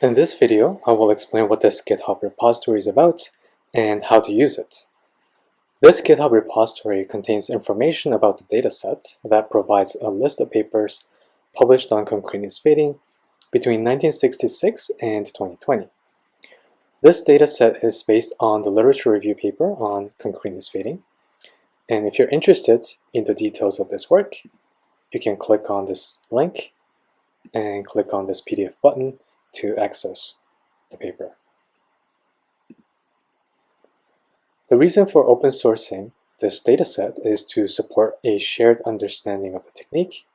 In this video, I will explain what this GitHub repository is about and how to use it. This GitHub repository contains information about the dataset that provides a list of papers published on concreteness fading between 1966 and 2020. This dataset is based on the literature review paper on concreteness fading. And if you're interested in the details of this work, you can click on this link and click on this PDF button to access the paper. The reason for open sourcing this dataset is to support a shared understanding of the technique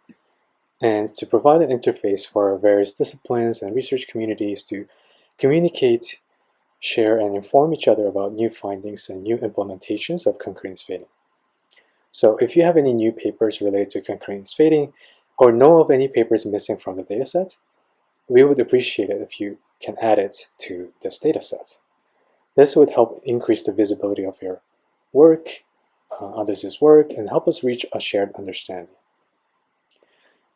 and to provide an interface for various disciplines and research communities to communicate, share, and inform each other about new findings and new implementations of concreteness fading. So if you have any new papers related to concreteness fading or know of any papers missing from the dataset, we would appreciate it if you can add it to this dataset. This would help increase the visibility of your work, uh, others' work, and help us reach a shared understanding.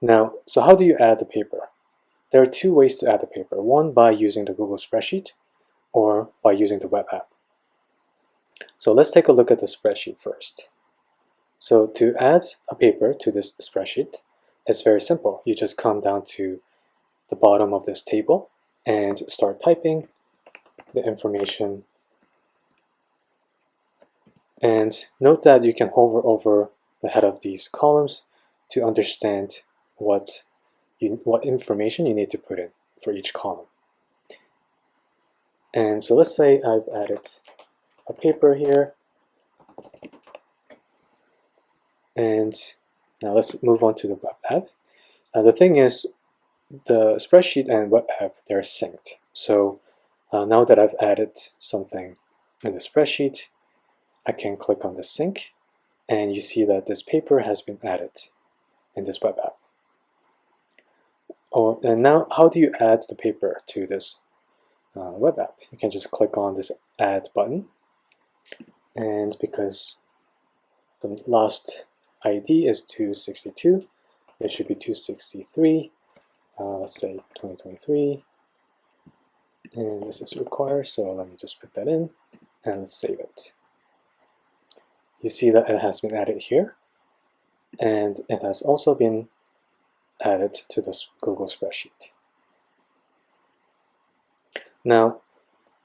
Now, so how do you add the paper? There are two ways to add the paper. One by using the Google spreadsheet or by using the web app. So let's take a look at the spreadsheet first. So to add a paper to this spreadsheet, it's very simple. You just come down to the bottom of this table and start typing the information. And note that you can hover over the head of these columns to understand what, you, what information you need to put in for each column. And so let's say I've added a paper here. And now let's move on to the web app. Uh, the thing is, the spreadsheet and web app, they're synced. So uh, now that I've added something in the spreadsheet, I can click on the sync and you see that this paper has been added in this web app. Oh, and now how do you add the paper to this uh, web app? You can just click on this add button and because the last ID is 262, it should be 263 uh, let's say 2023 and this is required so let me just put that in and save it. You see that it has been added here and it has also been added to this Google spreadsheet. Now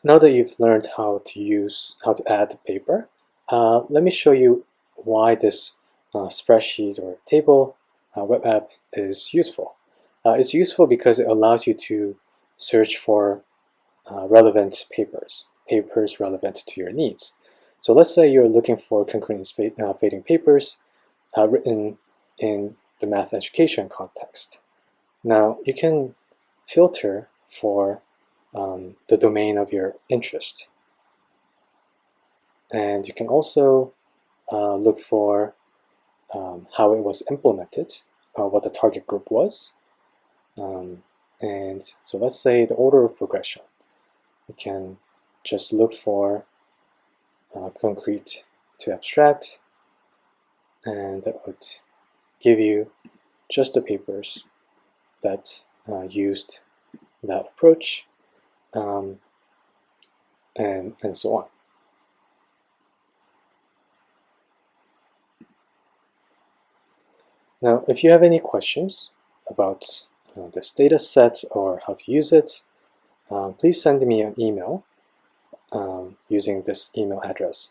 now that you've learned how to use how to add paper uh, let me show you why this uh, spreadsheet or table uh, web app is useful uh, it's useful because it allows you to search for uh, relevant papers, papers relevant to your needs. So let's say you're looking for concurrent uh, fading papers uh, written in the math education context. Now you can filter for um, the domain of your interest. And you can also uh, look for um, how it was implemented, uh, what the target group was, um, and so let's say the order of progression. We can just look for uh, concrete to abstract and that would give you just the papers that uh, used that approach um, and, and so on. Now, if you have any questions about uh, this data set or how to use it, um, please send me an email um, using this email address.